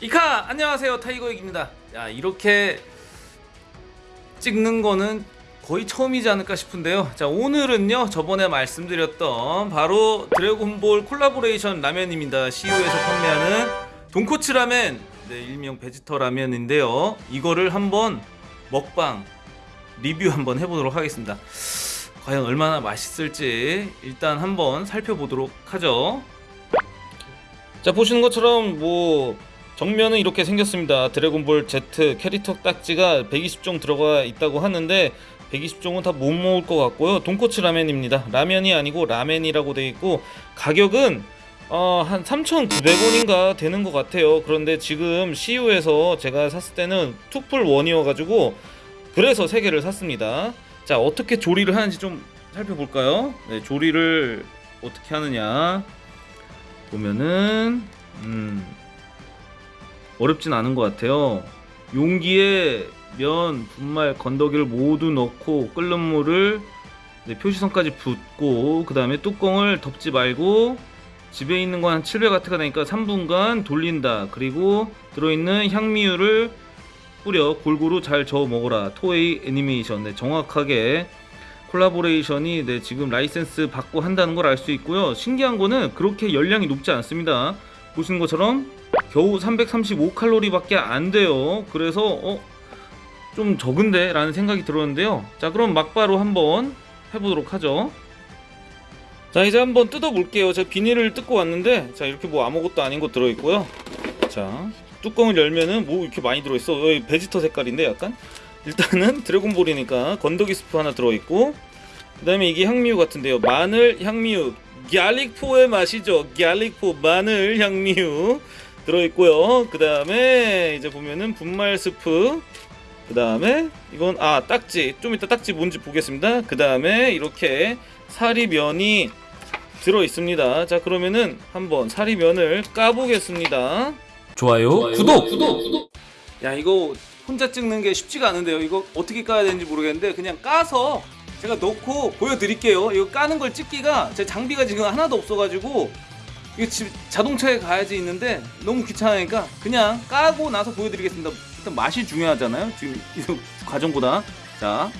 이카 안녕하세요. 타이거익입니다. 야 이렇게 찍는 거는 거의 처음이지 않을까 싶은데요. 자 오늘은요 저번에 말씀드렸던 바로 드래곤볼 콜라보레이션 라면입니다. CU에서 판매하는 돈코츠 라멘. 네, 일명 베지터 라면인데요. 이거를 한번 먹방 리뷰 한번 해보도록 하겠습니다. 과연 얼마나 맛있을지 일단 한번 살펴보도록 하죠. 자 보시는 것처럼 뭐 정면은 이렇게 생겼습니다. 드래곤볼 Z 캐릭터 딱지가 120종 들어가 있다고 하는데 120종은 다못 먹을 것 같고요. 돈코츠 라멘입니다. 라면이 아니고 라멘이라고 되어 있고 가격은 어, 한 3,900원인가 되는 것 같아요. 그런데 지금 CU에서 제가 샀을 때는 투풀 원이어가지고 그래서 3개를 샀습니다. 자 어떻게 조리를 하는지 좀 살펴볼까요? 네, 조리를 어떻게 하느냐. 보면은 음 어렵진 않은 것 같아요. 용기에 면, 분말, 건더기를 모두 넣고 끓는 물을 네, 표시선까지 붓고 그 다음에 뚜껑을 덮지 말고 집에 있는 건한 700W가 되니까 3분간 돌린다. 그리고 들어있는 향미유를 뿌려 골고루 잘 저어 먹어라. 토에이 애니메이션. 네, 정확하게 콜라보레이션이 네, 지금 라이센스 받고 한다는 걸 알 수 있고요. 신기한 거는 그렇게 열량이 높지 않습니다. 보시는 것처럼 겨우 335칼로리밖에 안 돼요. 그래서 어, 좀 적은데 라는 생각이 들었는데요. 자 그럼 막바로 한번 해보도록 하죠. 자 이제 한번 뜯어볼게요. 제가 비닐을 뜯고 왔는데 자 이렇게 뭐 아무것도 아닌 거 들어있고요. 자 뚜껑을 열면은 뭐 이렇게 많이 들어있어. 여기 베지터 색깔인데 약간 일단은 드래곤볼이니까 건더기 스프 하나 들어있고 그 다음에 이게 향미유 같은데요. 마늘 향미유 갸릭포의 맛이죠. 갸릭포 마늘 향미유 들어있고요. 그 다음에 이제 보면은 분말 스프 그 다음에 이건 아 딱지 좀 이따 딱지 뭔지 보겠습니다. 그 다음에 이렇게 사리면이 들어 있습니다. 자 그러면은 한번 사리면을 까보겠습니다. 좋아요, 구독, 구독, 구독. 야 이거 혼자 찍는 게 쉽지가 않은데요. 이거 어떻게 까야 되는지 모르겠는데 그냥 까서 제가 넣고 보여드릴게요. 이거 까는 걸 찍기가 제 장비가 지금 하나도 없어가지고 이거 집 자동차에 가야지 있는데 너무 귀찮으니까 그냥 까고 나서 보여드리겠습니다. 일단 맛이 중요하잖아요. 지금 이 과정보다 자.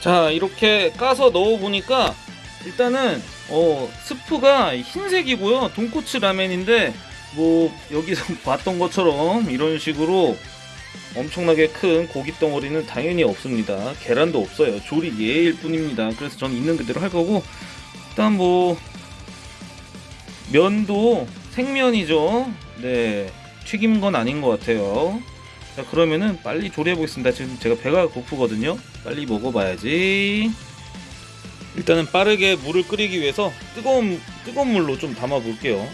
자 이렇게 까서 넣어보니까 일단은 어 스프가 흰색이고요. 돈코츠 라멘인데 뭐 여기서 봤던 것처럼 이런 식으로 엄청나게 큰 고기 덩어리는 당연히 없습니다. 계란도 없어요. 조리 예일 뿐입니다. 그래서 저는 있는 그대로 할 거고. 일단 뭐 면도 생면이죠. 네 튀긴 건 아닌 것 같아요. 자 그러면은 빨리 조리해 보겠습니다. 지금 제가 배가 고프거든요. 빨리 먹어봐야지 일단은 빠르게 물을 끓이기 위해서 뜨거운 뜨거운 물로 좀 담아 볼게요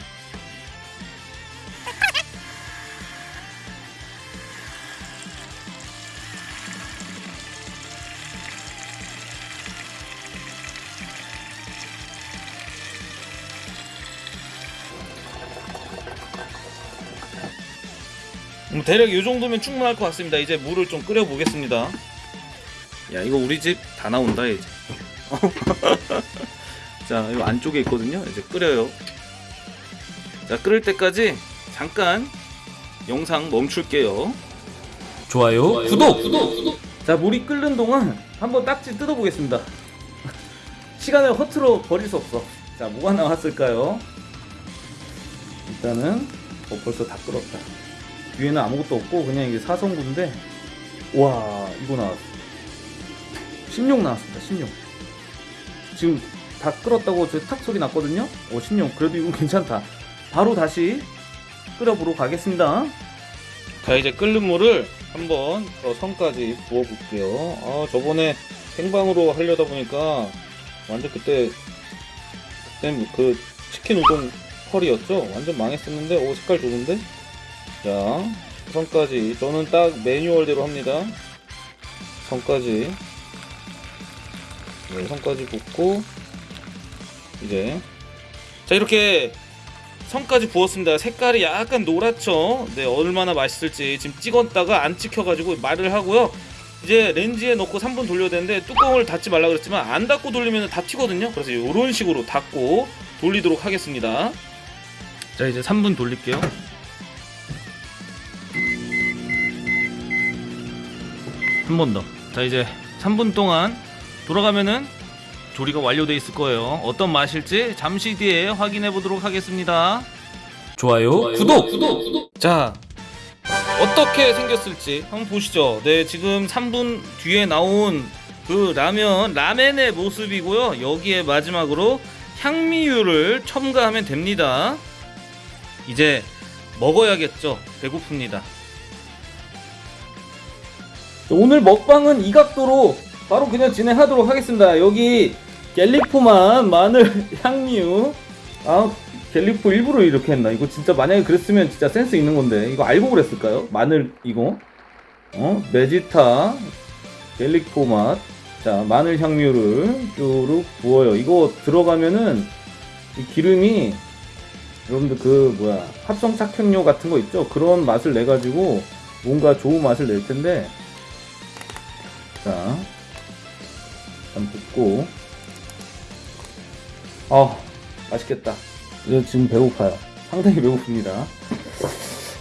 음, 대략 이 정도면 충분할 것 같습니다. 이제 물을 좀 끓여 보겠습니다. 야 이거 우리 집 다 나온다 이제. 자 이거 안쪽에 있거든요. 이제 끓여요. 자 끓을 때까지 잠깐 영상 멈출게요. 좋아요, 좋아요, 구독. 구독, 구독. 자 물이 끓는 동안 한번 딱지 뜯어 보겠습니다. 시간을 허투루 버릴 수 없어. 자 뭐가 나왔을까요? 일단은 어, 벌써 다 끓었다. 위에는 아무것도 없고 그냥 이게 사성구인데 와 이거 나왔어. 신용 나왔습니다. 신용. 지금 다 끓었다고 저탁 소리 났거든요. 어 신용 그래도 이거 괜찮다. 바로 다시 끓여보러 가겠습니다. 자 이제 끓는 물을 한번 저 선까지 부어볼게요. 아 저번에 생방으로 하려다 보니까 완전 그때 그때 그 치킨 우동 펄이었죠. 완전 망했었는데 오 색깔 좋은데. 자 선까지 저는 딱 매뉴얼대로 합니다. 선까지 네, 선까지 붓고 이제 자 이렇게 선까지 부었습니다. 색깔이 약간 노랗죠. 네, 얼마나 맛있을지 지금 찍었다가 안 찍혀가지고 말을 하고요. 이제 렌즈에 넣고 3분 돌려야 되는데 뚜껑을 닫지 말라 그랬지만 안 닫고 돌리면 다 튀거든요. 그래서 이런 식으로 닫고 돌리도록 하겠습니다. 자 이제 3분 돌릴게요. 한 번 더. 자 이제 3분 동안 돌아가면은 조리가 완료돼 있을 거예요. 어떤 맛일지 잠시 뒤에 확인해 보도록 하겠습니다. 좋아요, 구독. 자 어떻게 생겼을지 한번 보시죠. 네 지금 3분 뒤에 나온 그 라면 라멘의 모습이고요. 여기에 마지막으로 향미유를 첨가하면 됩니다. 이제 먹어야겠죠. 배고픕니다. 오늘 먹방은 이 각도로 바로 그냥 진행하도록 하겠습니다. 여기 갤리포만 마늘 향유 아 갤리포 일부러 이렇게 했나? 이거 진짜 만약에 그랬으면 진짜 센스 있는 건데 이거 알고 그랬을까요? 마늘 이거 어 베지타 갤리포 맛자 마늘 향유를 쭈룩 부어요. 이거 들어가면은 이 기름이 여러분들 그 뭐야 합성 착향료 같은 거 있죠? 그런 맛을 내 가지고 뭔가 좋은 맛을 낼 텐데 자 일단 붓고. 아 맛있겠다. 지금 배고파요. 상당히 배고픕니다.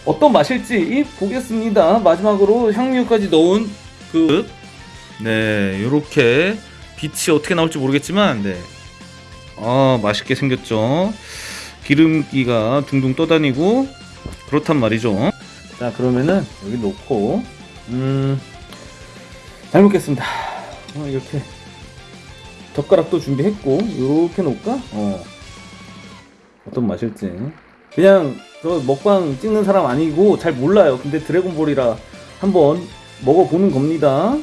어떤 맛일지 보겠습니다. 마지막으로 향유까지 넣은 그네 요렇게 빛이 어떻게 나올지 모르겠지만 네 아 맛있게 생겼죠. 기름기가 둥둥 떠다니고 그렇단 말이죠. 자 그러면은 여기 놓고 음잘 먹겠습니다. 어, 이렇게 젓가락도 준비했고 이렇게 놓을까? 어. 어떤 맛일지 그냥 저 먹방 찍는 사람 아니고 잘 몰라요. 근데 드래곤볼이라 한번 먹어보는 겁니다.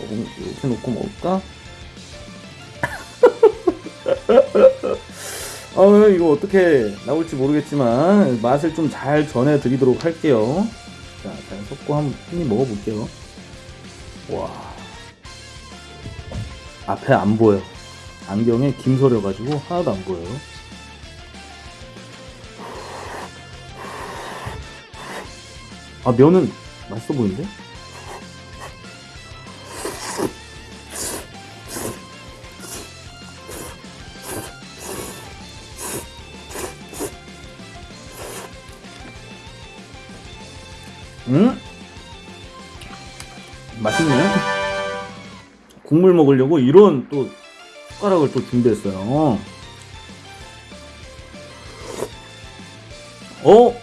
이렇게 놓고 먹을까? 어, 이거 어떻게 나올지 모르겠지만 맛을 좀 잘 전해드리도록 할게요. 자, 잘 섞고 한번 먹어볼게요. 와 앞에 안 보여 안경에 김서려 가지고 하나도 안 보여요 아 면은 맛있어 보이는데? 국물 먹으려고 이런 또 숟가락을 또 준비했어요. 어?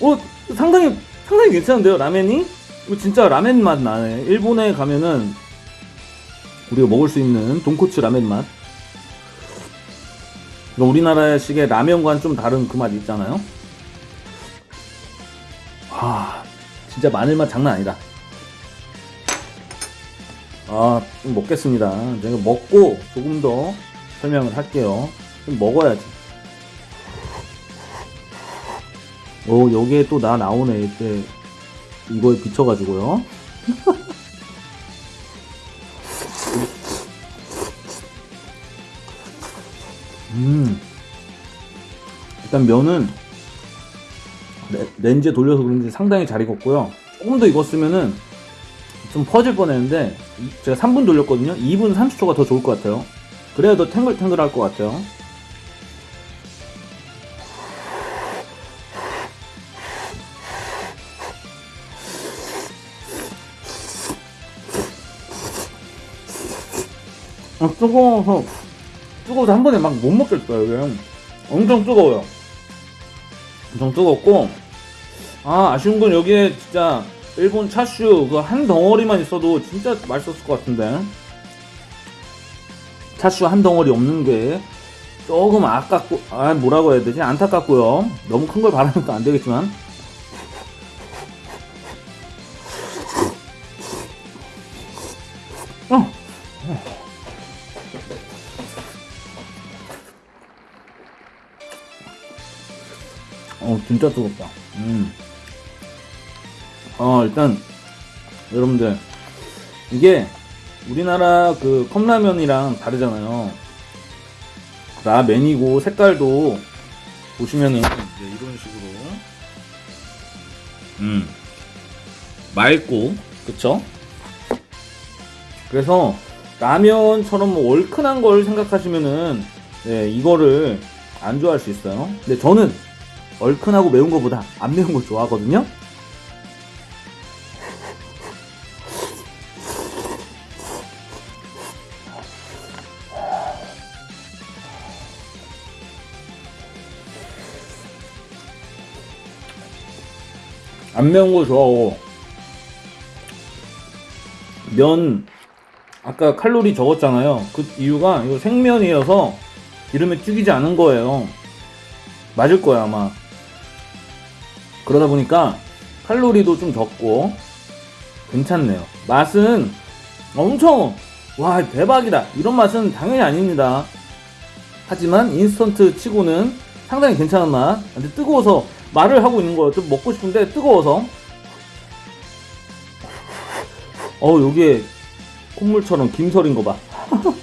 어, 상당히, 상당히 괜찮은데요, 라멘이? 이거 진짜 라멘 맛 나네. 일본에 가면은 우리가 먹을 수 있는 돈코츠 라멘 맛. 우리나라식의 라면과는 좀 다른 그 맛 있잖아요. 아, 진짜 마늘 맛 장난 아니다. 아, 좀 먹겠습니다. 제가 먹고 조금 더 설명을 할게요. 좀 먹어야지. 오, 여기에 또 나 나오네. 이때 이거에 비춰가지고요. 음. 일단 면은 레- 렌즈에 돌려서 그런지 상당히 잘 익었고요. 조금 더 익었으면은 좀 퍼질 뻔했는데 제가 3분 돌렸거든요. 2분 30초가 더 좋을 것 같아요. 그래야 더 탱글탱글 할 것 같아요. 아, 뜨거워서 뜨거워서 한 번에 막 못 먹겠어요. 이게 엄청 뜨거워요. 엄청 뜨겁고 아 아쉬운 건 여기에 진짜 일본 차슈 그 한 덩어리만 있어도 진짜 맛있었을 것 같은데. 차슈 한 덩어리 없는 게 조금 아깝고 아 뭐라고 해야 되지? 안타깝고요. 너무 큰 걸 바라니까 안 되겠지만. 어. 어 진짜 뜨겁다. 음. 어 일단 여러분들 이게 우리나라 그 컵라면이랑 다르잖아요 라멘이고 색깔도 보시면은 이제 이런 식으로 음 맑고 그쵸? 그래서 라면처럼 뭐 얼큰한 걸 생각하시면은 네, 이거를 안 좋아할 수 있어요. 근데 저는 얼큰하고 매운 거보다 안 매운 걸 좋아하거든요. 안 매운 거 좋아하고 면 아까 칼로리 적었잖아요. 그 이유가 이거 생면이어서 기름에 튀기지 않은 거예요. 맞을 거야 아마. 그러다 보니까 칼로리도 좀 적고 괜찮네요. 맛은 엄청 와 대박이다 이런 맛은 당연히 아닙니다. 하지만 인스턴트 치고는 상당히 괜찮은 맛. 근데 뜨거워서 말을 하고 있는 거예요. 좀 먹고 싶은데 뜨거워서. 어 여기에 콧물처럼 김설인 거 봐.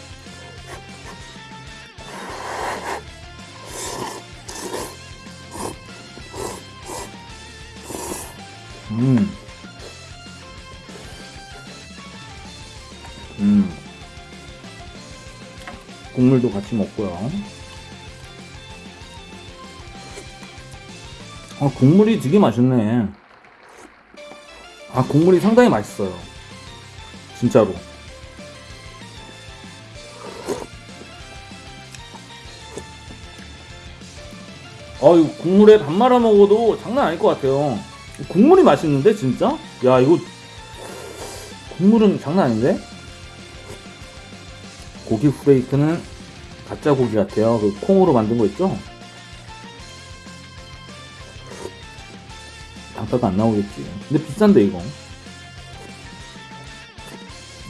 음. 음. 국물도 같이 먹고요. 아, 국물이 되게 맛있네. 아, 국물이 상당히 맛있어요. 진짜로. 아, 이 국물에 밥 말아 먹어도 장난 아닐 것 같아요. 국물이 맛있는데, 진짜? 야, 이거, 국물은 장난 아닌데? 고기 후레이크는 가짜 고기 같아요. 그 콩으로 만든 거 있죠? 단가가 안 나오겠지. 근데 비싼데, 이거.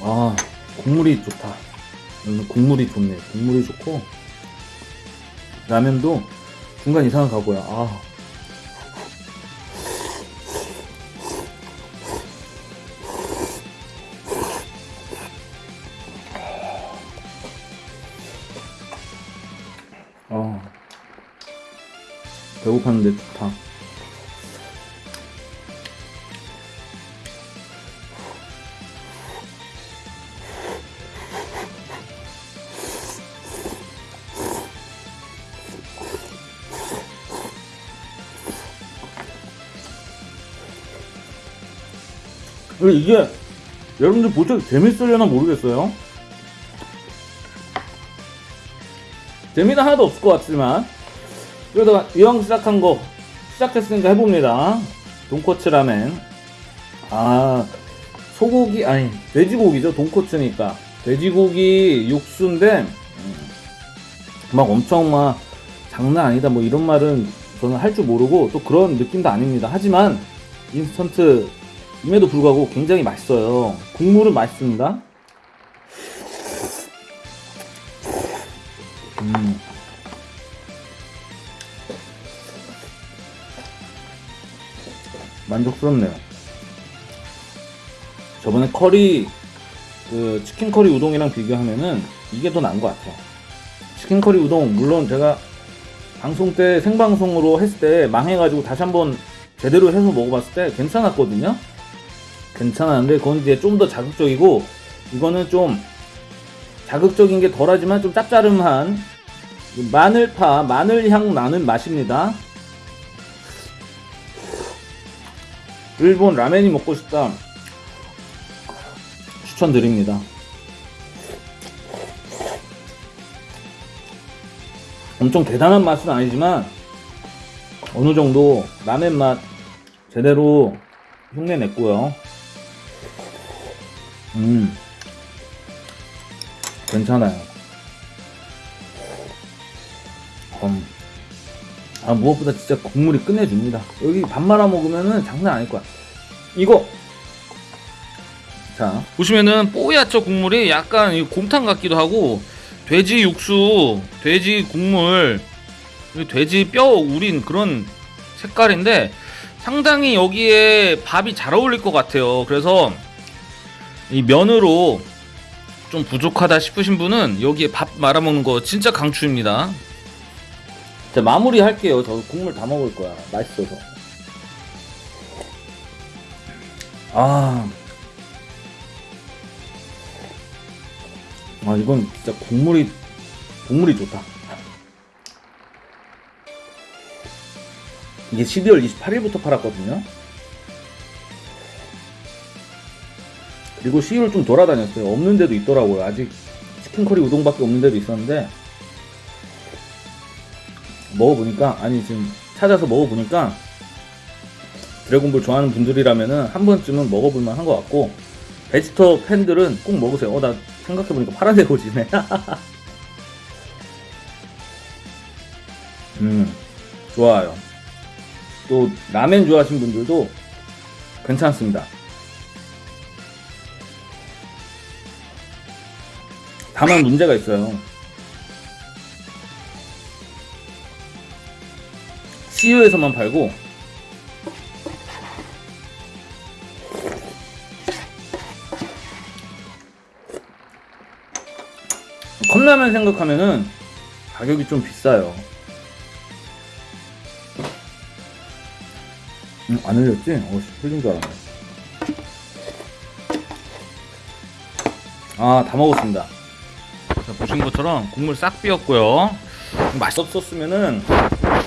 아, 국물이 좋다. 음, 국물이 좋네. 국물이 좋고, 라면도 중간 이상한 가고요. 아. 아. 배고팠는데 좋다. 이게 여러분들 보셔도 재밌으려나 모르겠어요. 재미는 하나도 없을 것 같지만 그래도 이왕 시작한 거 시작했으니까 해봅니다. 돈코츠 라멘. 아 소고기 아니 돼지고기죠. 돈코츠니까 돼지고기 육수인데 음, 막 엄청 막 장난 아니다 뭐 이런 말은 저는 할 줄 모르고 또 그런 느낌도 아닙니다. 하지만 인스턴트 임에도 불구하고 굉장히 맛있어요. 국물은 맛있습니다. 음. 만족스럽네요. 저번에 커리 그 치킨 커리 우동이랑 비교하면은 이게 더 나은 것 같아요. 치킨 커리 우동 물론 제가 방송 때 생방송으로 했을 때 망해가지고 다시 한번 제대로 해서 먹어봤을 때 괜찮았거든요. 괜찮았는데 그건 이제 좀 더 자극적이고 이거는 좀 자극적인 게 덜하지만 좀 짭짤한 마늘파 마늘향 나는 맛입니다. 일본 라멘이 먹고 싶다. 추천드립니다. 엄청 대단한 맛은 아니지만 어느 정도 라멘 맛 제대로 흉내 냈고요. 음, 괜찮아요. 음. 아, 무엇보다 진짜 국물이 끝내줍니다. 여기 밥 말아 먹으면은 장난 아닐 거야. 이거! 자, 보시면은 뽀얗죠 국물이 약간 이 곰탕 같기도 하고 돼지 육수, 돼지 국물, 돼지 뼈 우린 그런 색깔인데 상당히 여기에 밥이 잘 어울릴 것 같아요. 그래서 이 면으로 좀 부족하다 싶으신 분은 여기에 밥 말아 먹는 거 진짜 강추입니다. 자 마무리 할게요. 저 국물 다 먹을 거야. 맛있어서. 아. 아 이건 진짜 국물이 국물이 좋다. 이게 12월 28일부터 팔았거든요. 그리고 시유를 좀 돌아다녔어요. 없는 데도 있더라고요. 아직 치킨커리 우동밖에 없는 데도 있었는데 먹어보니까 아니 지금 찾아서 먹어보니까 드래곤볼 좋아하는 분들이라면은 한 번쯤은 먹어볼 만 한 것 같고 베지터 팬들은 꼭 먹으세요. 어 나 생각해보니까 파란색 옷이네. 음 좋아요. 또 라멘 좋아하시는 분들도 괜찮습니다. 다만 문제가 있어요. CU에서만 팔고 컵라면 생각하면은 가격이 좀 비싸요. 음, 안 흘렸지? 어, 씨, 흘린 줄 알았네. 아, 다 먹었습니다. 자, 보신 것처럼 국물 싹 비었고요. 맛없었으면은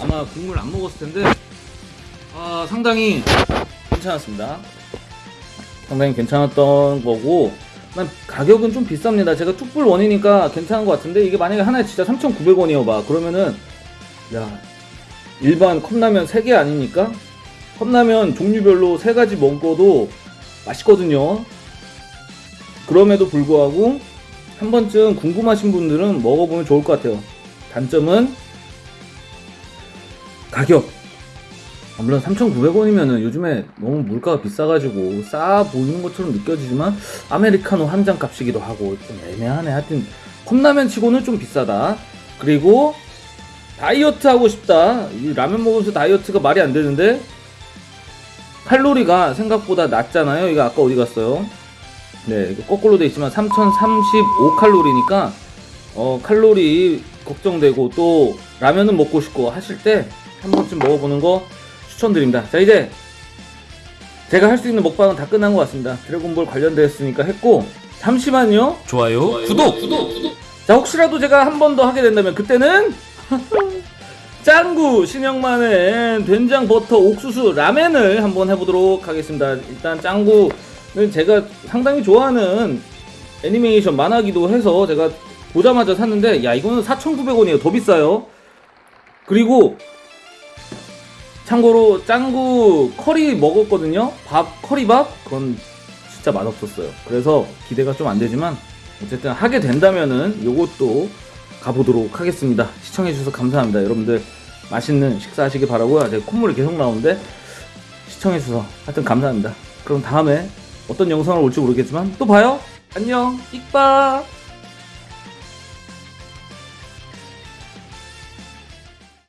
아마 국물 안 먹었을 텐데 아 상당히 괜찮았습니다. 상당히 괜찮았던 거고 난 가격은 좀 비쌉니다. 제가 툭불 원이니까 괜찮은 것 같은데 이게 만약에 하나에 진짜 3,900원이어 봐 그러면은 야 일반 컵라면 3개 아닙니까? 컵라면 종류별로 3가지 먹어도 맛있거든요. 그럼에도 불구하고 한 번쯤 궁금하신 분들은 먹어보면 좋을 것 같아요. 단점은 가격. 아, 물론 3,900원이면은 요즘에 너무 물가가 비싸가지고 싸 보이는 것처럼 느껴지지만 아메리카노 한 잔 값이기도 하고 좀 애매하네. 하여튼 컵라면 치고는 좀 비싸다. 그리고 다이어트 하고 싶다. 이 라면 먹으면서 다이어트가 말이 안 되는데 칼로리가 생각보다 낮잖아요. 이거 아까 어디 갔어요? 네, 이거 거꾸로 돼 있지만 3035 칼로리니까 어, 칼로리 걱정되고 또 라면은 먹고 싶고 하실 때 한 번쯤 먹어보는 거 추천드립니다. 자 이제 제가 할 수 있는 먹방은 다 끝난 것 같습니다. 드래곤볼 관련되었으니까 했고 잠시만요. 좋아요, 구독, 구독, 구독. 자 혹시라도 제가 한 번 더 하게 된다면 그때는 짱구 신영만의 된장 버터 옥수수 라멘을 한번 해보도록 하겠습니다. 일단 짱구는 제가 상당히 좋아하는 애니메이션 만화기도 해서 제가 보자마자 샀는데 야 이거는 4,900원이에요. 더 비싸요. 그리고 참고로 짱구 커리 먹었거든요. 밥 커리밥 그건 진짜 맛없었어요. 그래서 기대가 좀 안 되지만 어쨌든 하게 된다면은 요것도 가보도록 하겠습니다. 시청해주셔서 감사합니다. 여러분들 맛있는 식사 하시길 바라고요. 제가 콧물이 계속 나오는데 시청해주셔서 하여튼 감사합니다. 그럼 다음에 어떤 영상을 올지 모르겠지만 또 봐요. 안녕. 익바.